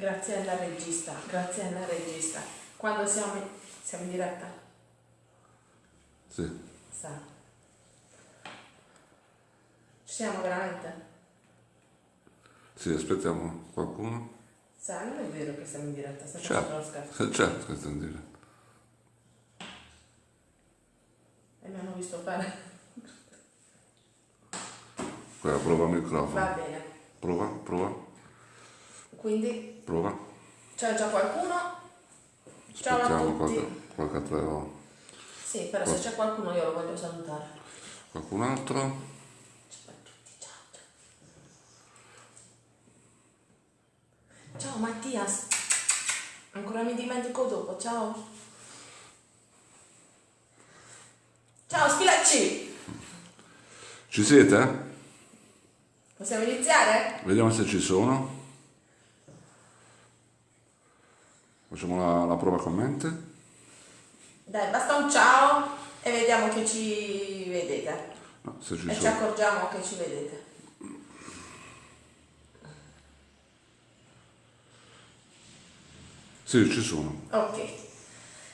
Grazie alla regista, grazie alla regista. Quando siamo in, siamo in diretta? Sì. Sa. Ci siamo veramente? Sì, aspettiamo qualcuno. Sa, non è vero che siamo in diretta, stai facendo lo Certo, scherzo. certo che sto in diretta. E mi hanno visto fare. Quella prova il microfono. Va bene. Prova, prova, Quindi prova. c'è già qualcuno? Ciao a Aspettiamo tutti. qualche, qualche altro. Sì, però se c'è qualcuno io lo voglio salutare. Qualcun altro? Ciao a tutti, ciao. Ciao, ciao Mattias. Ancora mi dimentico dopo, ciao. Ciao Spilacci! Ci siete? Possiamo iniziare? Vediamo se ci sono. Facciamo la, la prova commenti. Dai, basta un ciao e vediamo che ci vedete. No, se ci E ci sono. accorgiamo che ci vedete. Sì, ci sono. Ok,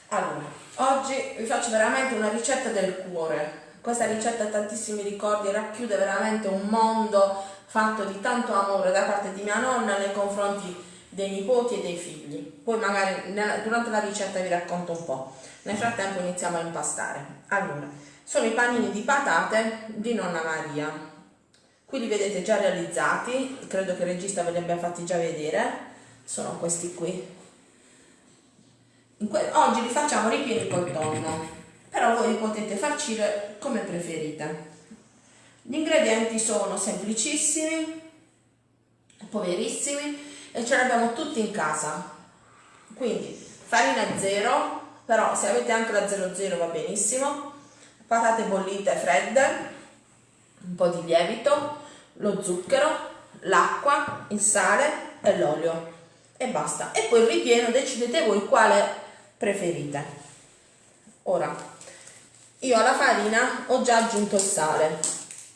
allora, oggi vi faccio veramente una ricetta del cuore. Questa ricetta ha tantissimi ricordi, racchiude veramente un mondo fatto di tanto amore da parte di mia nonna nei confronti dei nipoti e dei figli. Poi magari durante la ricetta vi racconto un po'. Nel frattempo iniziamo a impastare. Allora, sono i panini di patate di nonna Maria. Qui li vedete già realizzati, credo che il regista ve li abbia fatti già vedere. Sono questi qui, oggi li facciamo ripieni col tonno, però voi li potete farcire come preferite. Gli ingredienti sono semplicissimi, poverissimi e ce li abbiamo tutti in casa. Quindi farina zero, però se avete anche la 00 va benissimo, patate bollite fredde, un po' di lievito, lo zucchero, l'acqua, il sale e l'olio e basta. E poi il ripieno decidete voi quale preferite. Ora, io alla farina ho già aggiunto il sale,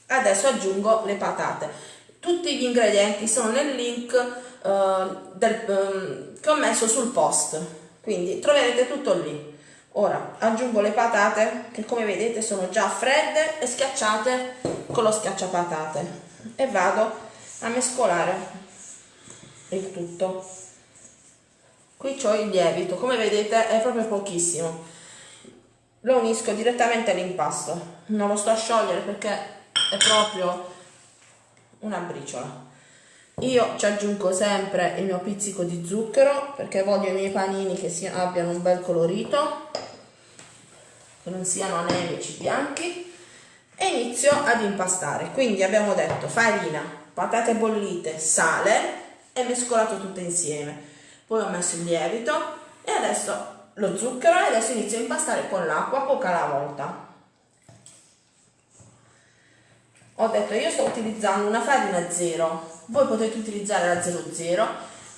adesso aggiungo le patate. Tutti gli ingredienti sono nel link eh, del- ehm, che ho messo sul post, quindi troverete tutto lì. Ora aggiungo le patate che come vedete sono già fredde e schiacciate con lo schiacciapatate e vado a mescolare il tutto. Qui ho il lievito, come vedete è proprio pochissimo. Lo unisco direttamente all'impasto, non lo sto a sciogliere perché è proprio una briciola. Io ci aggiungo sempre il mio pizzico di zucchero perché voglio i miei panini che si- abbiano un bel colorito, che non siano anemici bianchi e inizio ad impastare. Quindi abbiamo detto farina, patate bollite, sale e mescolato tutto insieme. Poi ho messo il lievito e adesso lo zucchero e adesso inizio a impastare con l'acqua poca alla volta. Ho detto io sto utilizzando una farina zero, voi potete utilizzare la 00,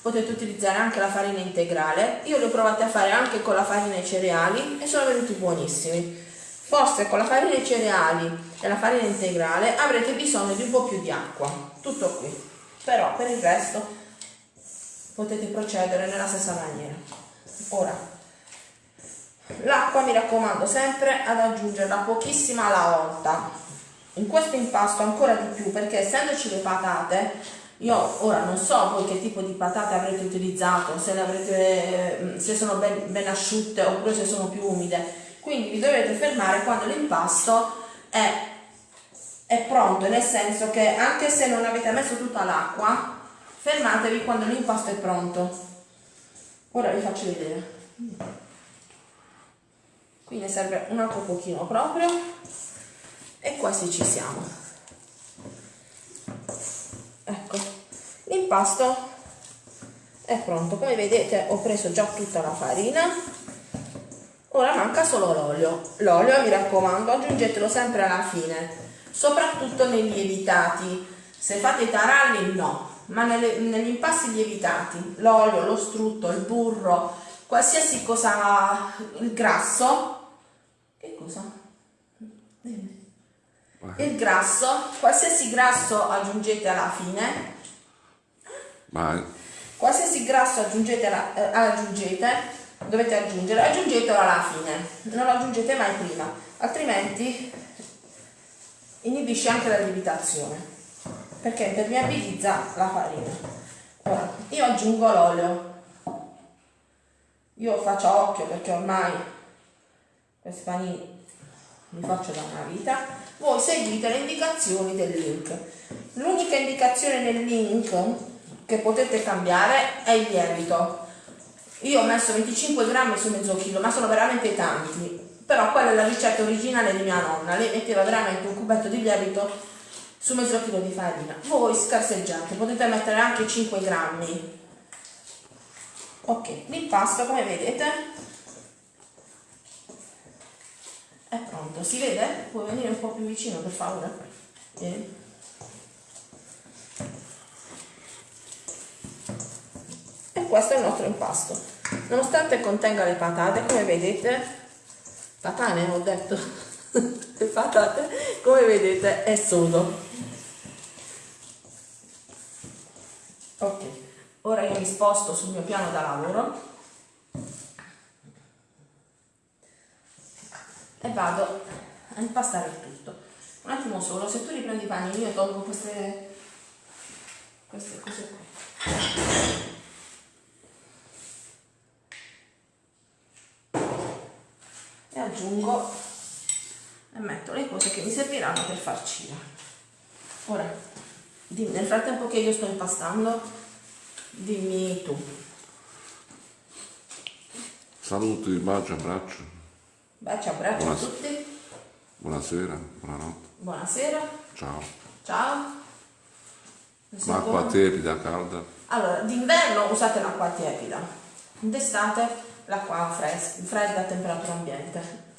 potete utilizzare anche la farina integrale, io le ho provate a fare anche con la farina ai cereali e sono venuti buonissimi. Forse con la farina ai cereali e la farina integrale avrete bisogno di un po' più di acqua, tutto qui. Però per il resto potete procedere nella stessa maniera. Ora, l'acqua mi raccomando sempre ad aggiungerla pochissima alla volta. In questo impasto ancora di più perché essendoci le patate, io ora non so voi che tipo di patate avrete utilizzato, se, avrete, se sono ben, ben asciutte oppure se sono più umide. Quindi vi dovete fermare quando l'impasto è pronto, nel senso che anche se non avete messo tutta l'acqua, fermatevi quando l'impasto è pronto. Ora vi faccio vedere. Qui ne serve un altro pochino proprio e quasi ci siamo. Ecco, l'impasto è pronto. Come vedete ho preso già tutta la farina. Ora manca solo l'olio. L'olio mi raccomando aggiungetelo sempre alla fine, soprattutto nei lievitati. Se fate i taralli no, ma nelle- negli impasti lievitati, l'olio, lo strutto, il burro, qualsiasi cosa, il grasso, che cosa? Il grasso, qualsiasi grasso aggiungete alla fine, Vai. qualsiasi grasso aggiungete, eh, aggiungete dovete aggiungere aggiungetelo alla fine non lo aggiungete mai prima altrimenti inibisce anche la lievitazione perché impermeabilizza la farina ora io aggiungo l'olio io faccio occhio perché ormai questi panini li faccio da una vita, voi seguite le indicazioni del link. L'unica indicazione nel link che potete cambiare è il lievito. Io ho messo 25 grammi su mezzo chilo, ma sono veramente tanti. Però quella è la ricetta originale di mia nonna, lei metteva veramente un cubetto di lievito su mezzo chilo di farina. Voi scarseggiate, potete mettere anche 5 grammi. Ok, l'impasto come vedete è pronto, si vede? Puoi venire un po' più vicino per favore? Vieni. Questo è il nostro impasto. Nonostante contenga le patate, come vedete, patane ho detto, le patate, come vedete è sodo. Ok, ora io mi sposto sul mio piano da lavoro e vado a impastare il tutto. Un attimo solo, se tu riprendi i panini io tolgo queste, queste cose qui. E aggiungo e metto le cose che mi serviranno per farcire. Ora, dimmi, nel frattempo che io sto impastando, dimmi tu. Saluti, bacio, abbraccio. Baci, abbraccio a Buonasera. tutti, Buonasera, buonanotte. buonasera, Ciao. ciao. L'acqua tiepida, calda. Allora, d'inverno usate l'acqua tiepida, d'estate l'acqua fres- fredda a temperatura ambiente.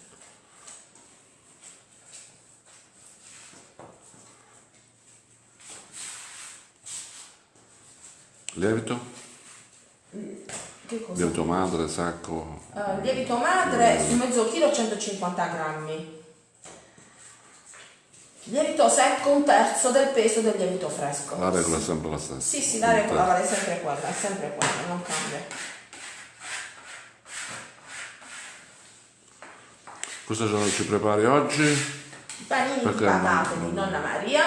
Lievito? Che cosa? Lievito madre, sacco. Eh, lievito madre su mezzo chilo 150 grammi. Lievito secco un terzo del peso del lievito fresco. La regola è sempre la stessa. Sì, sì, la regola vale sempre quella, è sempre quella, non cambia. Cosa ci prepari oggi? Panini di patate di Nonna Maria,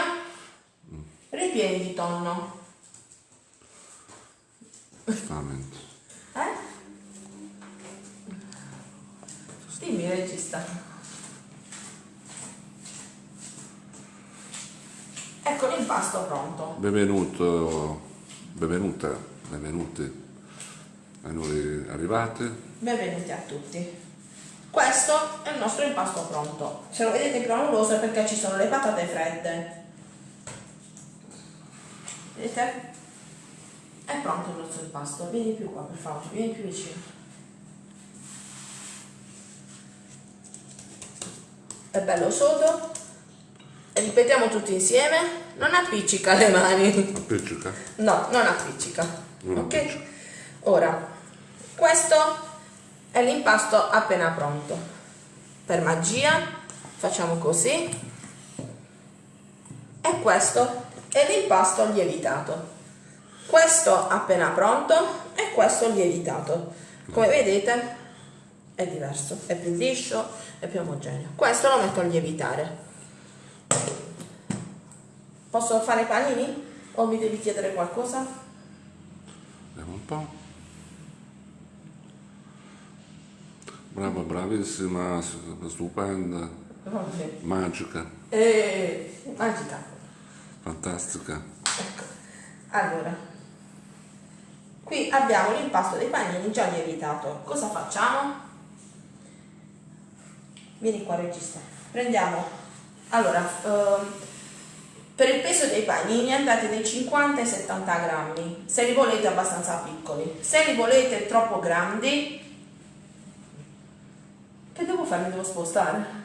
ripieni di tonno. Veramente. Eh? Dimmi regista. Ecco l'impasto pronto. Benvenuto, benvenute, benvenuti ai nuovi arrivati. Benvenuti a tutti. Questo è il nostro impasto pronto. Se lo vedete granuloso è perché ci sono le patate fredde. Vedete? È pronto il nostro impasto. Vieni più qua per favore, vieni più vicino. È bello sodo. E ripetiamo tutti insieme. Non appiccica le mani. Appiccica. No, non appiccica. Non ok? appiccica. Ora, questo è l'impasto appena pronto. Per magia facciamo così. E questo è l'impasto lievitato. Questo appena pronto e questo lievitato. Come vedete è diverso, è più liscio, è più omogeneo. Questo lo metto a lievitare. Posso fare i panini? O mi devi chiedere qualcosa? Vediamo un po'. Brava, bravissima, stupenda, Vabbè. magica, Eh, magica. fantastica. Ecco. Allora, qui abbiamo l'impasto dei panini già lievitato. Cosa facciamo? Vieni qua regista. Prendiamo, allora, ehm, per il peso dei panini andate dai 50 ai 70 grammi, se li volete abbastanza piccoli. Se li volete troppo grandi, che devo fare? Mi devo spostare.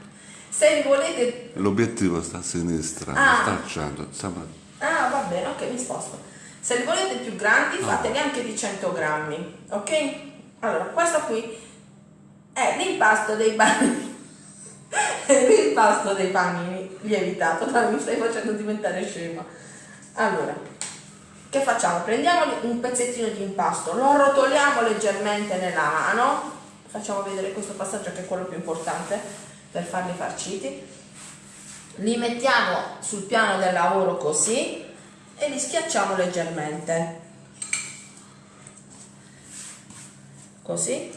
Se li volete L'obiettivo sta a sinistra, Ah. sta al centro. Sembra... Ah, va bene, ok, mi sposto. Se li volete più grandi, fateli anche di 100 grammi, ok? Allora, questo qui è l'impasto dei panini. L'impasto dei panini lievitato. Dai, mi stai facendo diventare scema. Allora, che facciamo? Prendiamo un pezzettino di impasto, lo arrotoliamo leggermente nella mano, facciamo vedere questo passaggio che è quello più importante per farli farciti, li mettiamo sul piano del lavoro così e li schiacciamo leggermente, così,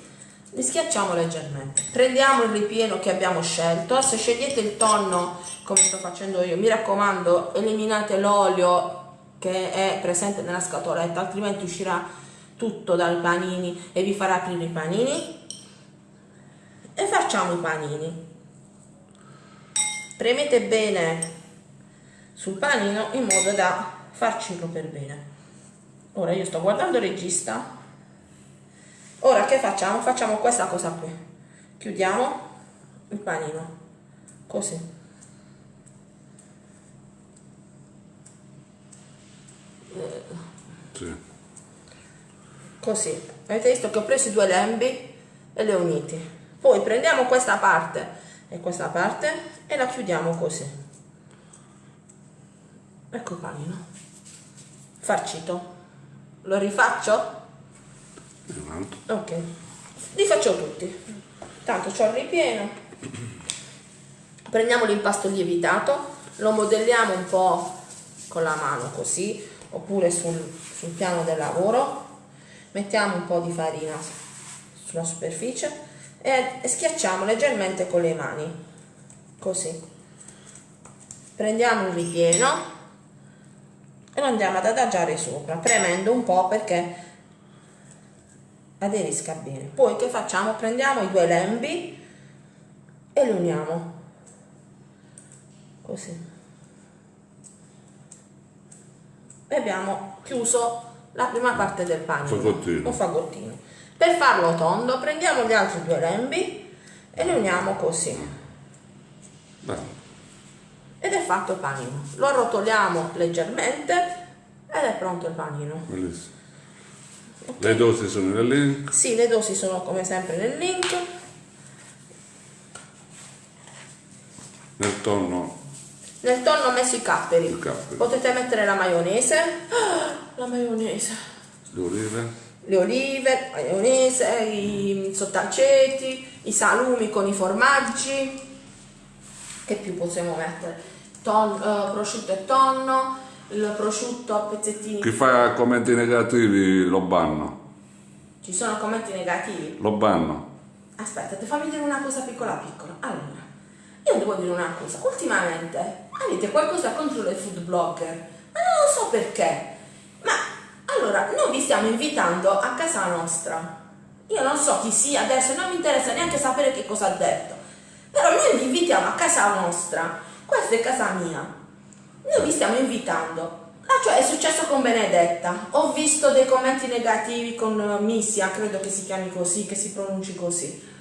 li schiacciamo leggermente. Prendiamo il ripieno che abbiamo scelto, se scegliete il tonno come sto facendo io, mi raccomando eliminate l'olio che è presente nella scatoletta, altrimenti uscirà tutto dai panini e vi farà aprire i panini. E facciamo i panini. Premete bene sul panino in modo da farcelo per bene. Ora io sto guardando il regista. Ora che facciamo? Facciamo questa cosa qui. Chiudiamo il panino. Così. Sì. Così. Avete visto che ho preso i due lembi e li ho uniti. Poi prendiamo questa parte e questa parte e la chiudiamo così. Ecco il panino. Farcito. Lo rifaccio? Ok. Li faccio tutti. Tanto c'ho il ripieno. Prendiamo l'impasto lievitato, lo modelliamo un po' con la mano così, oppure sul, sul piano del lavoro. Mettiamo un po' di farina sulla superficie e, e schiacciamo leggermente con le mani. Così. Prendiamo il ripieno e lo andiamo ad adagiare sopra, premendo un po' perché aderisca bene. Poi che facciamo? Prendiamo i due lembi e li uniamo. Così. E abbiamo chiuso la prima parte del panino. Fagottino. Un fagottino. Per farlo tondo prendiamo gli altri due lembi e li uniamo così. Bello. Ed è fatto il panino. Lo arrotoliamo leggermente ed è pronto il panino. Bellissimo. Le dosi sono nel link. Sì, le dosi sono come sempre nel link. Nel tonno Nel tonno ho messo i capperi. Capperi. Potete mettere la maionese. Ah, La maionese. le olive. Le olive, la maionese, i sottaceti, i salumi con i formaggi. Che più possiamo mettere? Ton- eh, prosciutto e tonno, il prosciutto a pezzettini. Chi fa commenti negativi lo banno. Ci sono commenti negativi. Lo banno. Aspetta, ti fammi dire una cosa piccola piccola. Allora, io devo dire una cosa. Ultimamente avete qualcosa contro le food blogger, ma non lo so perché. Ma allora, noi vi stiamo invitando a casa nostra. Io non so chi sia adesso, non mi interessa neanche sapere che cosa ha detto. Però noi vi invitiamo a casa nostra. Questa è casa mia. Noi vi stiamo invitando. Ah, cioè è successo con Benedetta. Ho visto dei commenti negativi con eh, Missia, credo che si chiami così, che si pronunci così.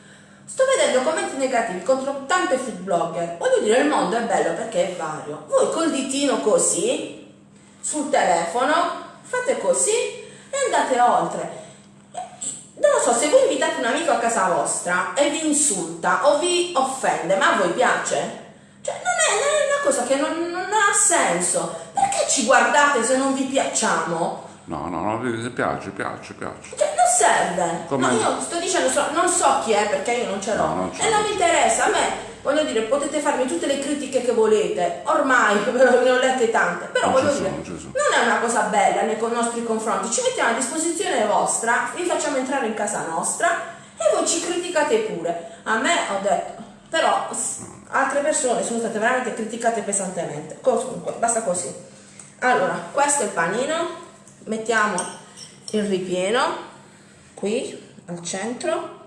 Sto vedendo commenti negativi contro tante food blogger. Voglio dire, il mondo è bello perché è vario. Voi col ditino così, sul telefono, fate così e andate oltre. Non lo so, se voi invitate un amico a casa vostra e vi insulta o vi offende, ma a voi piace? Cioè, non è, non è una cosa che non, non ha senso. Perché ci guardate se non vi piacciamo? No, no, no, piace, piace, piace. Cioè, non serve. Come- No, io sto dicendo, so- non so chi è perché io non ce l'ho. No, non e non mi interessa, a me, voglio dire, potete farmi tutte le critiche che volete. Ormai ne ho lette tante. Però Non voglio sono, dire, sono. non è una cosa bella nei nostri confronti. Ci mettiamo a disposizione vostra, vi facciamo entrare in casa nostra e voi ci criticate pure. A me ho detto, però s- altre persone sono state veramente criticate pesantemente. Comunque, basta così. Allora, questo è il panino. Mettiamo il ripieno qui al centro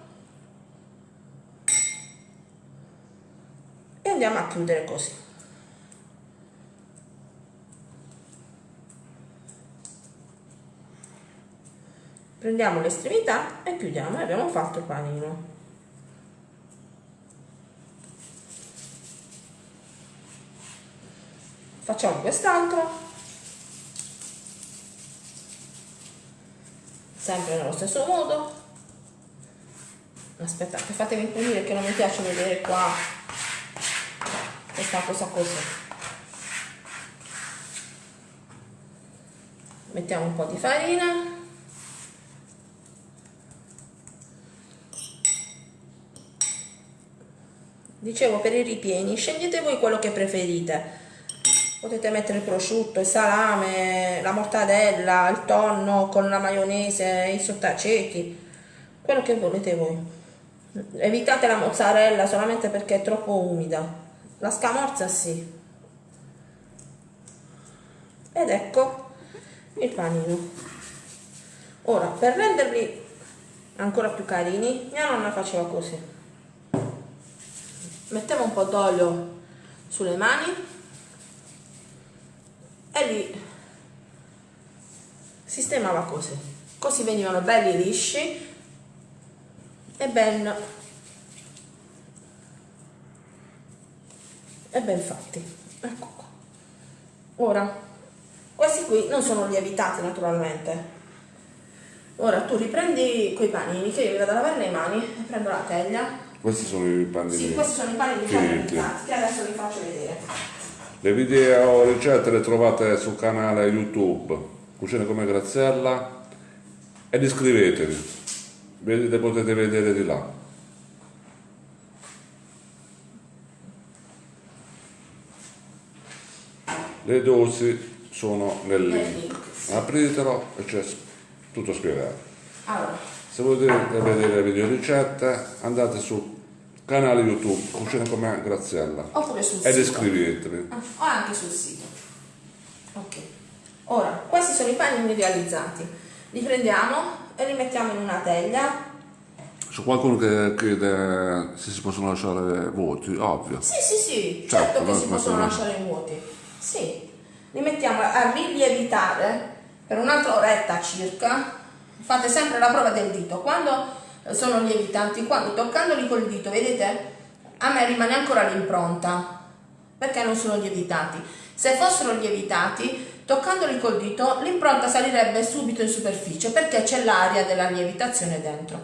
e andiamo a chiudere così. Prendiamo l'estremità e chiudiamo e abbiamo fatto il panino. Facciamo quest'altro. Sempre nello stesso modo. Aspettate, fatemi imprimere che non mi piace vedere qua questa cosa così. mettiamo un po' di farina dicevo per i ripieni scegliete voi quello che preferite potete mettere il prosciutto, il salame, la mortadella, il tonno con la maionese, i sottaceti quello che volete voi. Evitate la mozzarella solamente perché è troppo umida. La scamorza sì. Ed ecco il panino. Ora per renderli ancora più carini mia nonna faceva così. Mettevo un po' d'olio sulle mani e li sistemava così così venivano belli lisci e ben e ben fatti. Ecco qua. Ora questi qui non sono lievitati naturalmente. Ora tu riprendi quei panini che io mi vado a lavare le mani e prendo la teglia. Questi sono i panini sì questi sono i panini lievitati che adesso vi faccio vedere le video ricette le trovate sul canale youtube. Cucine come Graziella. Ed iscrivetevi. Vedete potete vedere di là. Le dosi sono nel link. apritelo e c'è tutto spiegato allora. se volete vedere le video ricette andate sul canale youtube cucina come Graziella oppure sul ed sito iscrivetevi ah, o anche sul sito ok ora questi sono i panini realizzati li prendiamo e li mettiamo in una teglia. C'è qualcuno che chiede se si possono lasciare vuoti, ovvio. Sì, sì, sì, certo, certo che si possono lasciare vuoti. Sì, li mettiamo a rilievitare per un'altra oretta circa. Fate sempre la prova del dito. Quando sono lievitanti, quando toccandoli col dito, vedete, a me rimane ancora l'impronta perché non sono lievitati. Se fossero lievitati Toccandoli col dito l'impronta salirebbe subito in superficie perché c'è l'aria della lievitazione dentro.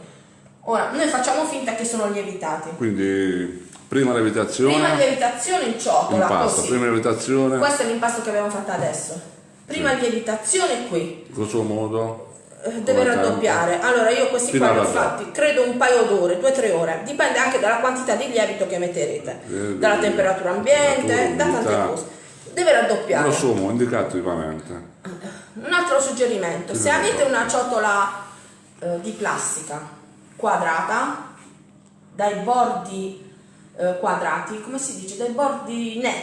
Ora, noi facciamo finta che sono lievitati. Quindi prima lievitazione. Prima lievitazione in ciotola. Impasto, così. prima lievitazione. Questo è l'impasto che abbiamo fatto adesso. Prima sì. lievitazione qui. Grosso modo. Eh, deve raddoppiare. Allora io questi qua li ho fatti, credo un paio d'ore, due o tre ore. Dipende anche dalla quantità di lievito che metterete, eh, dalla temperatura ambiente, da tante cose deve raddoppiare. Lo sono, indicato vivamente. Un altro suggerimento, se avete una ciotola eh, di plastica quadrata, dai bordi eh, quadrati, come si dice, dai bordi ne,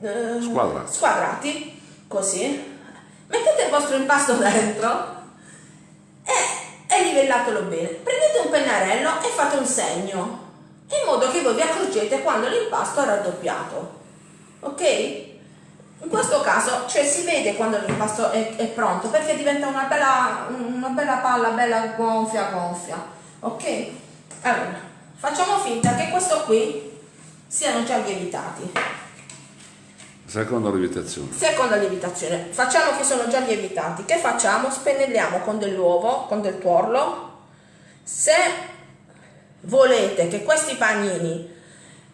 eh, squadrati. squadrati, così, mettete il vostro impasto dentro e, e livellatelo bene. Prendete un pennarello e fate un segno, in modo che voi vi accorgete quando l'impasto è raddoppiato. Ok? In questo caso cioè, si vede quando l'impasto è, è, pronto perché diventa una bella, una bella palla, bella gonfia gonfia. Ok? Allora, facciamo finta che questo qui siano già lievitati. Seconda lievitazione. Seconda lievitazione. Facciamo che sono già lievitati. Che facciamo? Spennelliamo con dell'uovo, con del tuorlo. Se volete che questi panini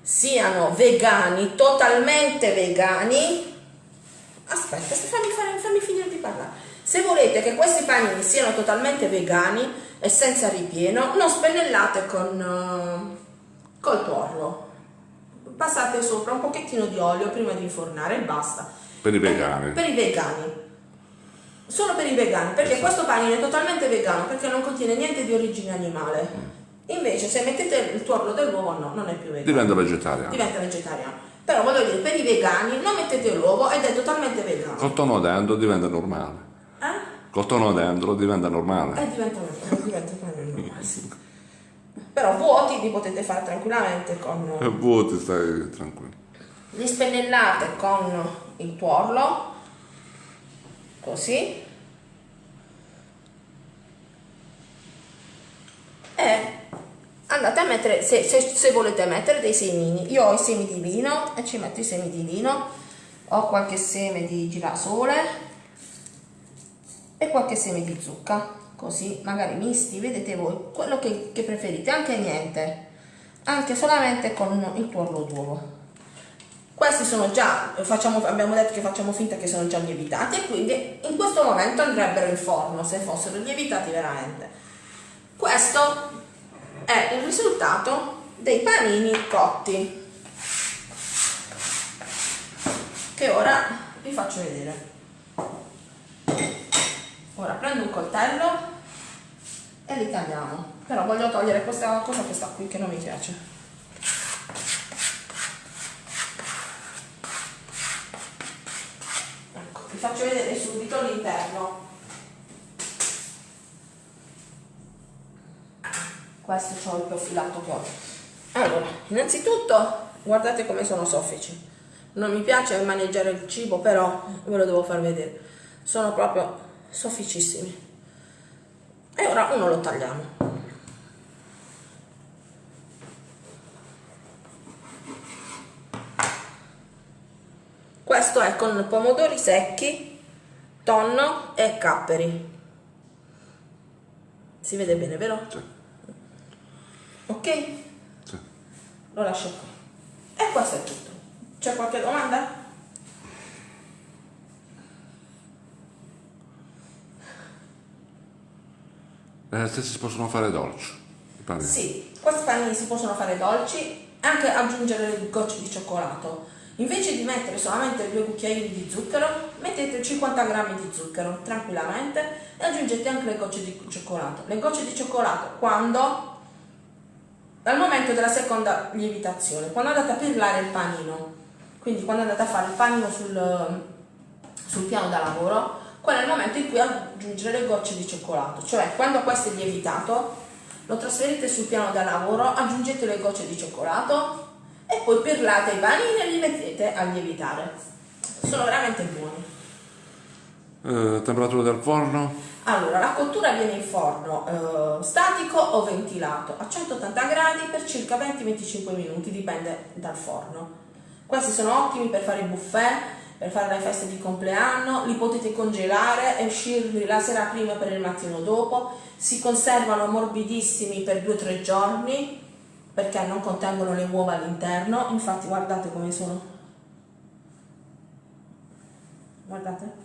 siano vegani, totalmente vegani, aspetta, fammi, fammi, fammi finire di parlare. Se volete che questi panini siano totalmente vegani e senza ripieno, non spennellate con uh, col tuorlo. Passate sopra un pochettino di olio prima di infornare e basta. Per i vegani. Per, per i vegani. Solo per i vegani, perché esatto. questo panino è totalmente vegano, perché non contiene niente di origine animale. Mm. Invece se mettete il tuorlo dell'uovo no, non è più vegano. Diventa vegetariano. Diventa vegetariano. Però voglio dire, per i vegani non mettete l'uovo ed è totalmente vegano. Col tono dentro diventa normale. Eh? Col tono dentro diventa normale. Eh, diventa, diventa normale, sì. Però vuoti li potete fare tranquillamente con... E vuoti stai tranquillo. Li spennellate con il tuorlo, così. E andate a mettere, se, se, se, volete mettere dei semini, io ho i semi di vino e ci metto i semi di vino, ho qualche seme di girasole e qualche seme di zucca, così magari misti, vedete voi, quello che, che preferite, anche niente, anche solamente con il tuorlo d'uovo. Questi sono già, facciamo, abbiamo detto che facciamo finta che sono già lievitati e quindi in questo momento andrebbero in forno se fossero lievitati veramente. Questo è il risultato dei panini cotti che ora vi faccio vedere. Ora prendo un coltello e li tagliamo, però voglio togliere questa cosa che sta qui che non mi piace. faccio vedere subito l'interno. Questo c'ho il profilato che ho. Allora innanzitutto guardate come sono soffici. Non mi piace maneggiare il cibo però ve lo devo far vedere. Sono proprio sofficissimi e ora uno lo tagliamo Questo è con pomodori secchi, tonno e capperi. Si vede bene, vero? Sì. Ok? Sì. Lo lascio qui. E questo è tutto. C'è qualche domanda? Eh, se si possono fare dolci. panini. Sì, questi panini si possono fare dolci, anche aggiungere gocce di cioccolato. Invece di mettere solamente due cucchiai di zucchero, mettete 50 g di zucchero tranquillamente e aggiungete anche le gocce di cioccolato. Le gocce di cioccolato quando? Dal momento della seconda lievitazione, quando andate a pirlare il panino, quindi quando andate a fare il panino sul, sul piano da lavoro, quello è il momento in cui aggiungere le gocce di cioccolato, cioè quando questo è lievitato lo trasferite sul piano da lavoro, aggiungete le gocce di cioccolato e poi perlate i panini e li mettete a lievitare. Sono veramente buoni. Eh, temperatura del forno? Allora, la cottura avviene in forno eh, statico o ventilato a 180 gradi per circa 20-25 minuti, dipende dal forno. Questi sono ottimi per fare i buffet, per fare le feste di compleanno, li potete congelare e uscirli la sera prima per il mattino dopo, si conservano morbidissimi per 2-3 giorni perché non contengono le uova all'interno. Infatti guardate come sono. Guardate.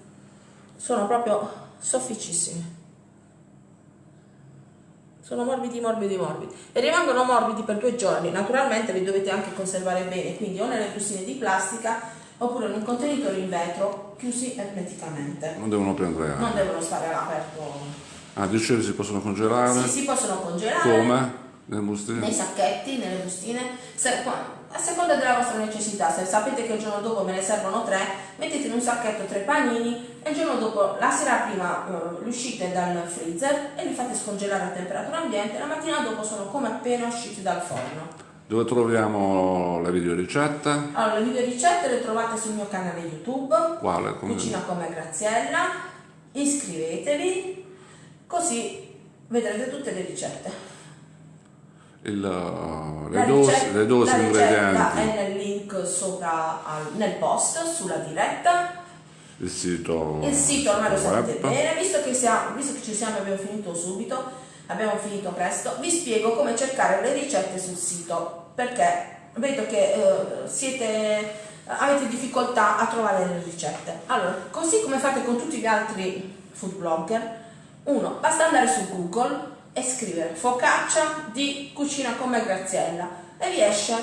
Sono proprio sofficissimi sono morbidi morbidi morbidi. E rimangono morbidi per due giorni. Naturalmente li dovete anche conservare bene. Quindi o nelle bustine di plastica oppure in un contenitore in vetro chiusi ermeticamente non devono prendere aria non devono stare all'aperto ah dicevi si possono congelare? sì si possono congelare come? Nelle bustine? nei sacchetti, nelle bustine, se, a seconda della vostra necessità, se sapete che il giorno dopo me ne servono tre, mettete in un sacchetto tre panini e il giorno dopo, la sera prima, eh, li uscite dal freezer e li fate scongelare a temperatura ambiente, la mattina dopo sono come appena usciti dal forno. Dove troviamo le video ricette? Allora, le video ricette le trovate sul mio canale YouTube. Quale? Come... Cucina come Graziella. Iscrivetevi, così vedrete tutte le ricette il, uh, le, dosi, ricetta, le dosi la ingredienti. è nel link sopra nel post sulla diretta. Il sito, il sito ormai lo sapete bene, visto che, siamo, visto che ci siamo abbiamo finito subito, abbiamo finito presto, vi spiego come cercare le ricette sul sito, perché vedo che eh, siete, avete difficoltà a trovare le ricette. Allora, così come fate con tutti gli altri food blogger, uno, basta andare su Google e scrivere focaccia di cucina come Graziella e vi esce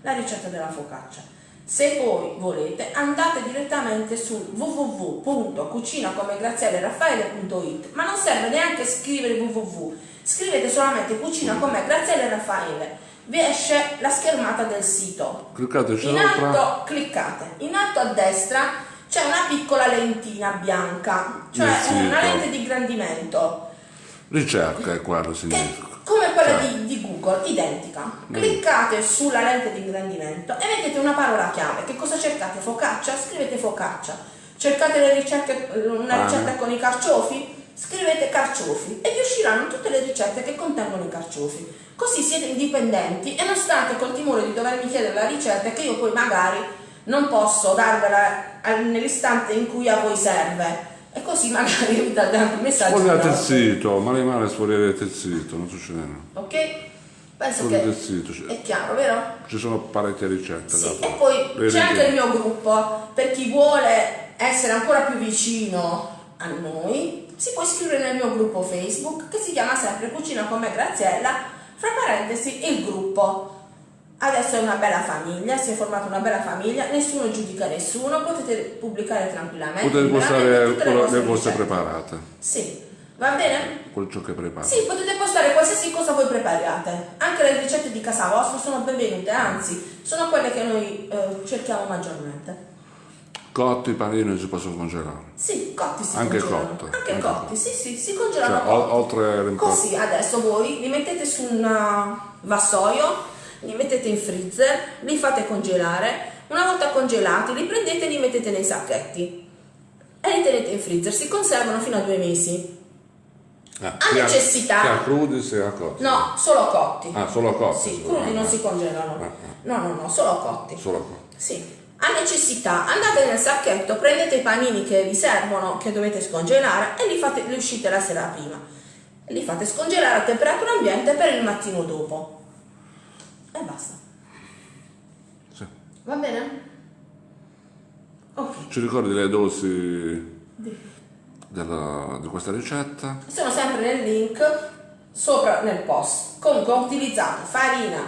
la ricetta della focaccia. Se poi volete andate direttamente su www.cucinacomegrazielleraffaele.it ma non serve neanche scrivere www, scrivete solamente cucina come Graziella Raffaele vi esce la schermata del sito. Cliccate in alto, cliccate. In alto a destra c'è una piccola lentina bianca, cioè una lente di ingrandimento Ricerca è quello significa. Come quella cioè. di, di, Google, identica. Mm. Cliccate sulla lente di ingrandimento e mettete una parola chiave. Che cosa cercate? Focaccia? Scrivete focaccia. Cercate ricerche, una ricetta con i carciofi? Scrivete carciofi e vi usciranno tutte le ricette che contengono i carciofi. Così siete indipendenti e non state col timore di dovermi chiedere la ricetta che io poi magari non posso darvela nell'istante in cui a voi serve e così magari date anche un messaggio. Sfogliate il sito, male male sfogliate il sito, non succede nulla. Ok? Penso Quello che del sito, ci- è chiaro, vero? ci sono parecchie ricette. Sì, e poi c'è anche il mio gruppo, per chi vuole essere ancora più vicino a noi, si può iscrivere nel mio gruppo Facebook che si chiama sempre Cucina con me Graziella, fra parentesi il gruppo. Adesso è una bella famiglia, si è formata una bella famiglia, nessuno giudica nessuno, potete pubblicare tranquillamente. Potete postare quello- le vostre preparate, Sì, va bene? quello ciò che preparate. Sì, potete postare qualsiasi cosa voi prepariate. Anche le ricette di casa vostra sono benvenute, anzi, sono quelle che noi eh, cerchiamo maggiormente. Cotti, panini si possono congelare. Sì, cotti si Anche congelano. cotti, Anche anche cotti, sì, sì, si congelano Cioè, cotti. oltre. Così adesso voi li mettete su un uh, vassoio, li mettete in freezer, li fate congelare. Una volta congelati li prendete e li mettete nei sacchetti e li tenete in freezer. Si conservano fino a due mesi. Ah, a sia- necessità. Sia crudi sia cotti. No, solo cotti. Ah, solo cotti. Sì, crudi non Ah, si congelano. Ah, ah. No, no, no, solo cotti. Solo cotti. Sì. A necessità, andate nel sacchetto, prendete i panini che vi servono, che dovete scongelare e li, fate, li uscite la sera prima. Li fate scongelare a temperatura ambiente per il mattino dopo. E basta. Sì. Va bene? Ok. Ci ricordi le dosi Di- della- di questa ricetta? Sono sempre nel link sopra nel post. Comunque ho utilizzato farina,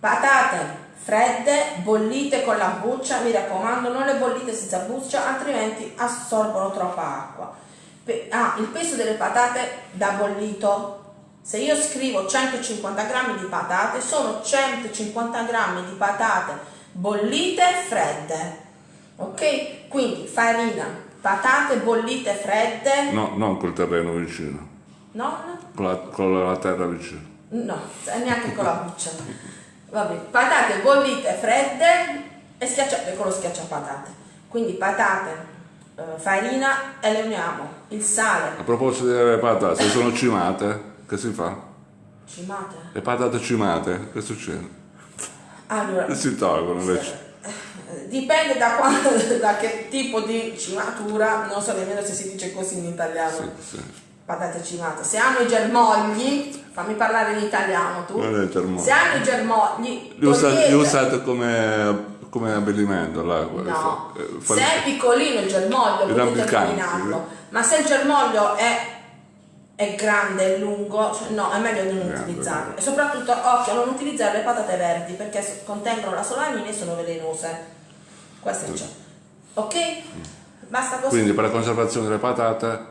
patate fredde, bollite con la buccia, mi raccomando, non le bollite senza buccia, altrimenti assorbono troppa acqua. Pe- ah, il peso delle patate da bollito. Se io scrivo 150 grammi di patate, sono 150 grammi di patate bollite fredde. Ok? Quindi farina, patate bollite fredde, No, non col terreno vicino, non con la, con la terra vicino. No, neanche con la buccia. Vabbè, patate bollite fredde e schiacciate con lo schiacciapatate. Quindi patate, eh, farina e le uniamo. Il sale, A proposito delle patate, se sono cimate, che si fa? cimate. Le patate cimate, che succede? Allora, Si tolgono invece. dipende da, quando, da che tipo di cimatura, non so nemmeno se si dice così in italiano. Sì, sì. Patate cimate. Se hanno i germogli, fammi parlare in italiano tu. Non è il germoglio. Se hanno i germogli, Li li usate come, come abbellimento là, No, eh, se è piccolino il germoglio potete eliminarlo, ma se il germoglio è, è grande e lungo, cioè no, è meglio di non Grande, utilizzarlo. E soprattutto, occhio a non utilizzare le patate verdi perché contengono la solanina e sono velenose. Questo c'è. Ok? Basta così. Quindi per la conservazione delle patate,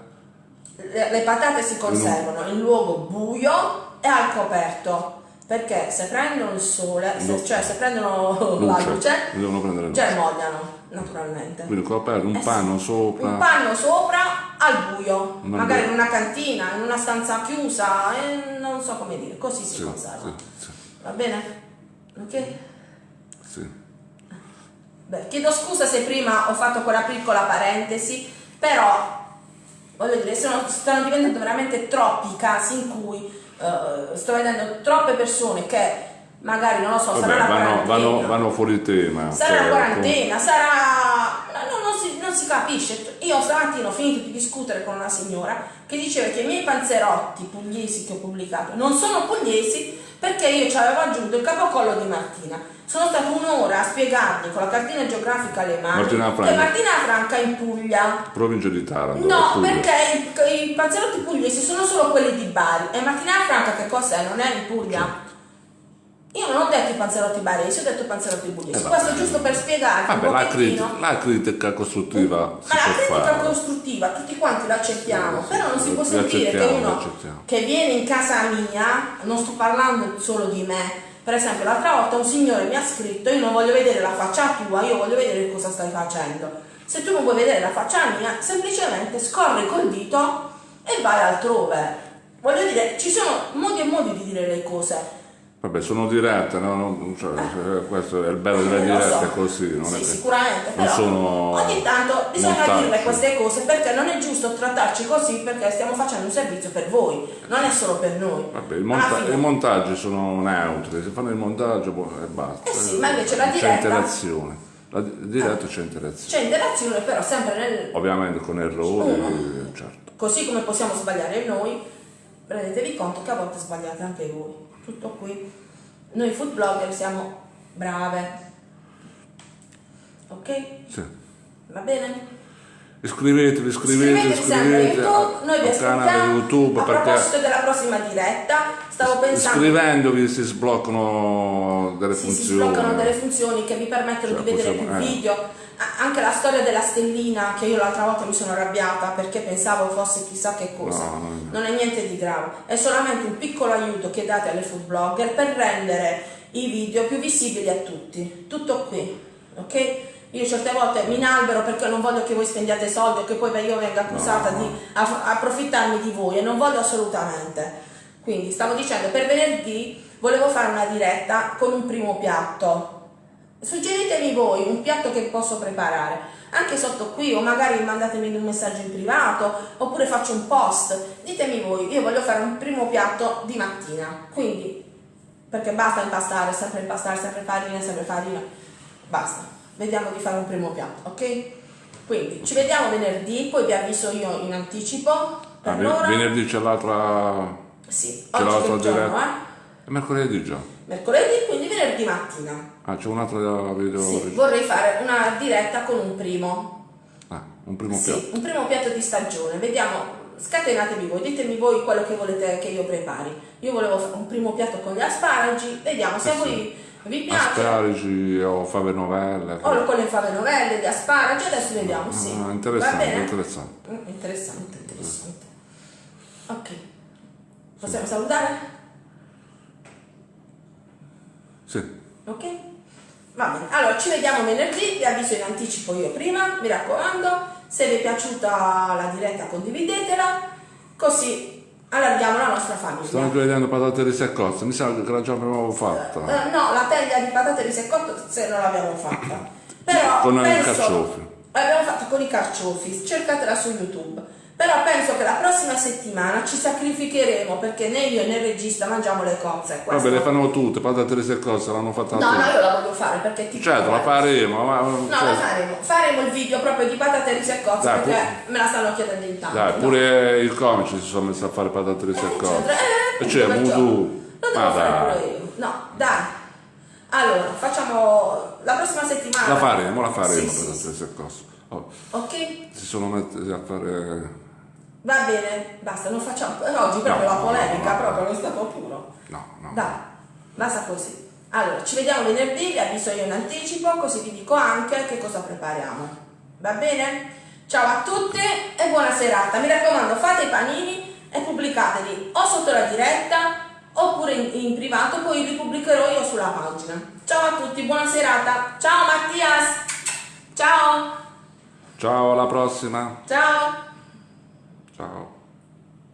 Le, le patate si conservano in luogo buio e al coperto. Perché se prendono il sole, se- cioè se prendono la luce, prendere luce. germogliano naturalmente. Quindi coperto, un Eh panno sopra. Un panno sopra al buio, Non magari buio. in una cantina, in una stanza chiusa, e non so come dire, così si Sì, conserva. sì, sì, Va bene? Ok? sì. Beh, chiedo scusa se prima ho fatto quella piccola parentesi, però voglio dire, sono- stanno diventando veramente troppi i casi in cui eh, sto vedendo troppe persone che magari, non lo so, Vabbè, sarà la vanno, quarantena. vanno, vanno fuori tema. Sarà cioè, la quarantena, sarà... no, no, non, si, non si capisce. Io stamattina ho finito di discutere con una signora che diceva che i miei panzerotti pugliesi che ho pubblicato non sono pugliesi perché io ci avevo aggiunto il capocollo di Martina. Sono stata un'ora a spiegargli con la cartina geografica alle mani Martina che Franca. Martina Franca è in Puglia. Provincia di Taranto. No, perché i, i panzerotti pugliesi sono solo quelli di Bari e Martina Franca che cos'è? Non è in Puglia? Io non ho detto i panzerotti baresi, ho detto i panzerotti pugliesi. Eh, vabbè. Questo è giusto per spiegarvi Vabbè, la critica, la critica costruttiva Ma la critica fare. costruttiva tutti quanti l'accettiamo, Sì, però non si può sentire che uno che viene in casa mia, non sto parlando solo di me, per esempio l'altra volta un signore mi ha scritto io non voglio vedere la faccia tua, io voglio vedere cosa stai facendo. Se tu non vuoi vedere la faccia mia, semplicemente scorri col dito e vai altrove. Voglio dire, ci sono modi e modi di dire le cose. Vabbè, sono dirette, no? Non- cioè, questo è il bello delle lo dirette, so. così, non sì, è sicuramente, non sono ogni tanto bisogna montaggi. dirle queste cose perché non è giusto trattarci così perché stiamo facendo un servizio per voi, non è solo per noi. Vabbè, il monta- fine- i montaggi sono neutri, si fanno il montaggio boh, e basta. Eh sì, ma invece la C'è diretta- interazione. La di- diretta c'è interazione. C'è interazione però sempre nel... Ovviamente con errori, certo. Così come possiamo sbagliare noi, rendetevi conto che a volte sbagliate anche voi. Tutto qui. Noi food blogger siamo brave. Ok? Sì. Va bene? Iscrivetevi, iscrivetevi, Iscrivetevi YouTube, noi vi canale. YouTube a proposito della prossima diretta, stavo pensando iscrivendovi si sbloccano delle Sì, si funzioni. sbloccano delle funzioni che vi permettono Cioè, di vedere possiamo- più eh. video. Anche la storia della stellina, che io l'altra volta mi sono arrabbiata perché pensavo fosse chissà che cosa. No, no, no. Non è niente di grave, è solamente un piccolo aiuto che date alle food blogger per rendere i video più visibili a tutti. Tutto qui, ok? Io certe volte mi inalbero perché non voglio che voi spendiate soldi o che poi io venga accusata di approfittarmi di voi e non voglio assolutamente. Quindi stavo dicendo, per venerdì volevo fare una diretta con un primo piatto. Suggeritemi voi un piatto che posso preparare, anche sotto qui o magari mandatemi un messaggio in privato oppure faccio un post. Ditemi voi, io voglio fare un primo piatto di mattina, quindi perché basta impastare, sempre impastare, sempre farina, sempre farina, basta. Vediamo di fare un primo piatto, ok? Quindi ci vediamo venerdì, poi vi avviso io in anticipo. Per Ah, venerdì c'è l'altra. Sì, c'è l'altra diretta. È mercoledì già. Mercoledì, quindi venerdì mattina. Ah, c'è un'altra video. Sì, vorrei fare una diretta con un primo. Ah, un primo piatto. Sì, un primo piatto di stagione. Vediamo, scatenatevi voi, ditemi voi quello che volete che io prepari. Io volevo fare un primo piatto con gli asparagi, vediamo se Eh sì. voi vi piace. Asparagi o fave novelle. O con le fave novelle, asparagi, adesso vediamo, sì. Ah, interessante, interessante. Mm, interessante, interessante. Ok. Possiamo salutare? Sì. Ok? Va bene, allora ci vediamo venerdì, vi avviso in anticipo io prima, mi raccomando, se vi è piaciuta la diretta condividetela, così allarghiamo la nostra famiglia. anche vedendo patate di mi sa che la già abbiamo fatta. Eh, no, la teglia di patate di se non l'abbiamo fatta. Però Con i penso, carciofi. L'abbiamo fatto con i carciofi, cercatela su YouTube. Però penso che la prossima settimana ci sacrificheremo perché né io né il regista mangiamo le cozze. Vabbè, le fanno tutte, patate di seccotte, l'hanno fatta No, tutte. no, io la voglio fare perché ti Certo, la faremo, ma... No, cioè, la faremo. Faremo il video proprio di patate risse e cozze Dai, perché me la stanno chiedendo in tanti. Dai, pure i comici si sono messi a fare patate di seccotte. Eh, E c'è appunto, perciò. Voodoo. Lo devo Ma fare dai. pure io. No, dai. Allora, facciamo la prossima settimana. La faremo, la faremo Sì, patate sì, seccotte. Oh, Ok? si sono messi a fare... Va bene, basta, non facciamo. Oggi proprio No, la polemica, no, no. proprio lo stato puro. No, no. Dai, basta così. Allora, ci vediamo venerdì, vi avviso io in anticipo, così vi dico anche che cosa prepariamo. Va bene? Ciao a tutti e buona serata. Mi raccomando, fate i panini e pubblicateli o sotto la diretta oppure in, in privato, poi li pubblicherò io sulla pagina. Ciao a tutti, buona serata. Ciao Mattias. Ciao. Ciao, alla prossima. Ciao. Ciao.